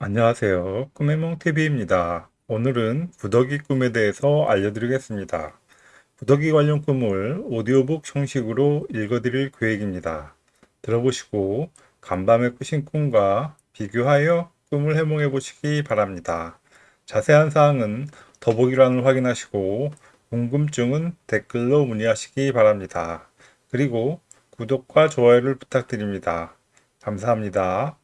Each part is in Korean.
안녕하세요. 꿈의몽TV입니다. 오늘은 구더기 꿈에 대해서 알려드리겠습니다. 구더기 관련 꿈을 오디오북 형식으로 읽어드릴 계획입니다. 들어보시고 간밤에 꾸신 꿈과 비교하여 꿈을 해몽해 보시기 바랍니다. 자세한 사항은 더보기란을 확인하시고 궁금증은 댓글로 문의하시기 바랍니다. 그리고 구독과 좋아요를 부탁드립니다. 감사합니다.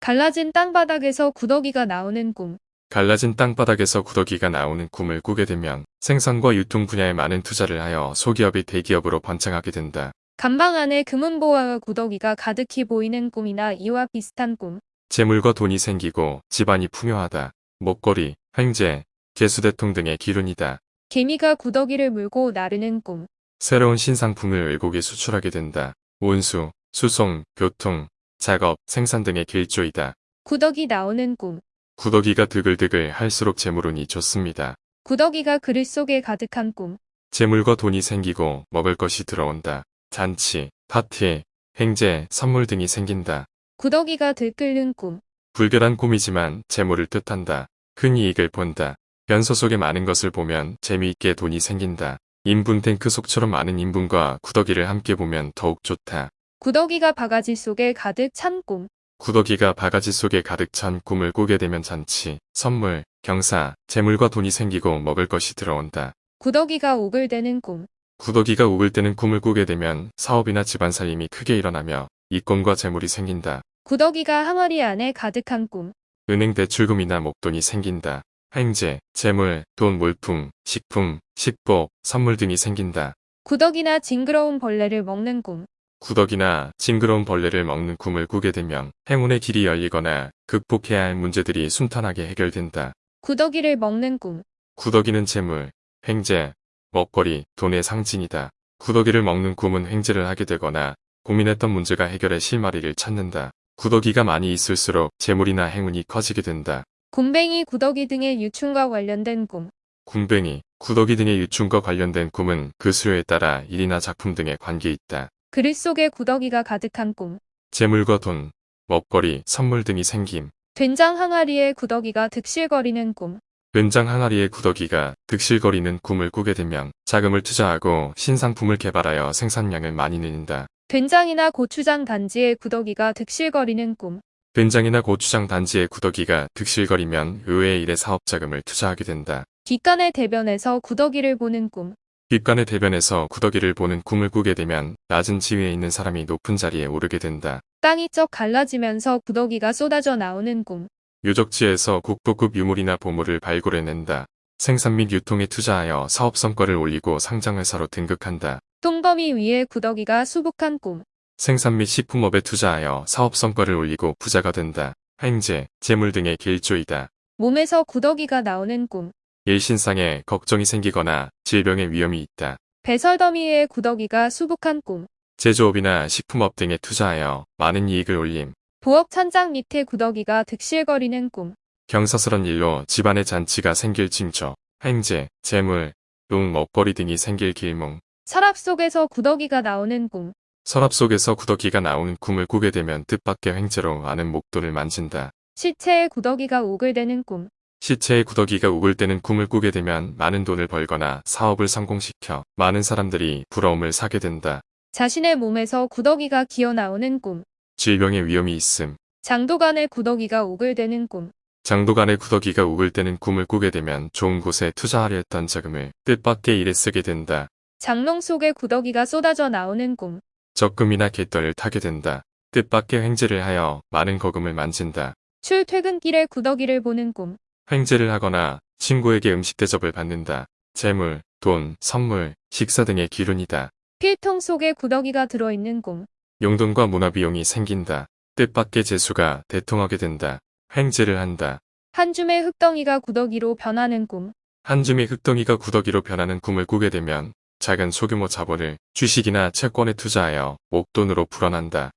갈라진 땅바닥에서 구더기가 나오는 꿈. 갈라진 땅바닥에서 구더기가 나오는 꿈을 꾸게 되면 생산과 유통 분야에 많은 투자를 하여 소기업이 대기업으로 번창하게 된다. 간방 안에 금은보화와 구더기가 가득히 보이는 꿈이나 이와 비슷한 꿈. 재물과 돈이 생기고 집안이 풍요하다. 목걸이, 횡재, 개수대통 등의 기운이다. 개미가 구더기를 물고 나르는 꿈. 새로운 신상품을 외국에 수출하게 된다. 운수, 수송, 교통, 작업, 생산 등의 길조이다. 구더기 나오는 꿈. 구더기가 드글드글 할수록 재물운이 좋습니다. 구더기가 그릇 속에 가득한 꿈. 재물과 돈이 생기고 먹을 것이 들어온다. 잔치, 파티, 행제, 선물 등이 생긴다. 구더기가 들끓는 꿈. 불결한 꿈이지만 재물을 뜻한다. 큰 이익을 본다. 변소 속에 많은 것을 보면 재미있게 돈이 생긴다. 인분 탱크 속처럼 많은 인분과 구더기를 함께 보면 더욱 좋다. 구더기가 바가지 속에 가득 찬 꿈. 구더기가 바가지 속에 가득 찬 꿈을 꾸게 되면 잔치, 선물, 경사, 재물과 돈이 생기고 먹을 것이 들어온다. 구더기가 오글대는 꿈. 구더기가 우글 때는 꿈을 꾸게 되면 사업이나 집안 살림이 크게 일어나며 이권과 재물이 생긴다. 구더기가 항아리 안에 가득한 꿈. 은행 대출금이나 목돈이 생긴다. 횡재, 재물, 돈, 물품, 식품, 식복, 선물 등이 생긴다. 구더기나 징그러운 벌레를 먹는 꿈. 구더기나 징그러운 벌레를 먹는 꿈을 꾸게 되면 행운의 길이 열리거나 극복해야 할 문제들이 순탄하게 해결된다. 구더기를 먹는 꿈. 구더기는 재물, 횡재, 먹거리, 돈의 상징이다. 구더기를 먹는 꿈은 횡재를 하게 되거나 고민했던 문제가 해결의 실마리를 찾는다. 구더기가 많이 있을수록 재물이나 행운이 커지게 된다. 곰뱅이 구더기 등의 유충과 관련된 꿈. 군뱅이, 구더기 등의 유충과 관련된 꿈은 그 수요에 따라 일이나 작품 등에 관계 있다. 그릇 속에 구더기가 가득한 꿈. 재물과 돈, 먹거리, 선물 등이 생김. 된장 항아리에 구더기가 득실거리는 꿈. 된장 항아리에 구더기가 득실거리는 꿈을 꾸게 되면 자금을 투자하고 신상품을 개발하여 생산량을 많이 늘린다. 된장이나 고추장 단지에 구더기가 득실거리는 꿈. 된장이나 고추장 단지에 구더기가 득실거리면 의외의 일에 사업 자금을 투자하게 된다. 뒷간의 대변에서 구더기를 보는 꿈. 뒷간의 대변에서 구더기를 보는 꿈을 꾸게 되면 낮은 지위에 있는 사람이 높은 자리에 오르게 된다. 땅이 쩍 갈라지면서 구더기가 쏟아져 나오는 꿈. 유적지에서 국보급 유물이나 보물을 발굴해낸다. 생산 및 유통에 투자하여 사업 성과를 올리고 상장회사로 등극한다. 똥거미 위에 구더기가 수북한 꿈. 생산 및 식품업에 투자하여 사업 성과를 올리고 부자가 된다. 횡재, 재물 등의 길조이다. 몸에서 구더기가 나오는 꿈. 일신상에 걱정이 생기거나 질병의 위험이 있다. 배설 더미 위에 구더기가 수북한 꿈. 제조업이나 식품업 등에 투자하여 많은 이익을 올림. 부엌 천장 밑에 구더기가 득실거리는 꿈. 경사스런 일로 집안의 잔치가 생길 징조. 횡재, 재물, 똥, 먹거리 등이 생길 길몽. 서랍 속에서 구더기가 나오는 꿈. 서랍 속에서 구더기가 나오는 꿈을 꾸게 되면 뜻밖의 횡재로 많은 목돈을 만진다. 시체에 구더기가 오글대는 꿈. 시체의 구더기가 우글 때는 꿈을 꾸게 되면 많은 돈을 벌거나 사업을 성공시켜 많은 사람들이 부러움을 사게 된다. 자신의 몸에서 구더기가 기어 나오는 꿈. 질병의 위험이 있음. 장도간에 구더기가 오글대는 꿈. 장도간의 구더기가 우글 때는 꿈을 꾸게 되면 좋은 곳에 투자하려 했던 자금을 뜻밖의 일에 쓰게 된다. 장롱 속에 구더기가 쏟아져 나오는 꿈. 적금이나 갯벌을 타게 된다. 뜻밖의 횡재를 하여 많은 거금을 만진다. 출퇴근길에 구더기를 보는 꿈. 횡재를 하거나 친구에게 음식 대접을 받는다. 재물, 돈, 선물, 식사 등의 기운이다. 필통 속에 구더기가 들어있는 꿈. 용돈과 문화비용이 생긴다. 뜻밖의 재수가 대통하게 된다. 횡재를 한다. 한 줌의 흙덩이가 구더기로 변하는 꿈. 한 줌의 흙덩이가 구더기로 변하는 꿈을 꾸게 되면 작은 소규모 자본을 주식이나 채권에 투자하여 목돈으로 불어난다.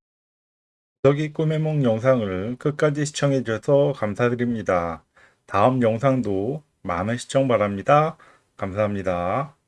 구더기 꿈의 몽 영상을 끝까지 시청해 주셔서 감사드립니다. 다음 영상도 많은 시청 바랍니다. 감사합니다.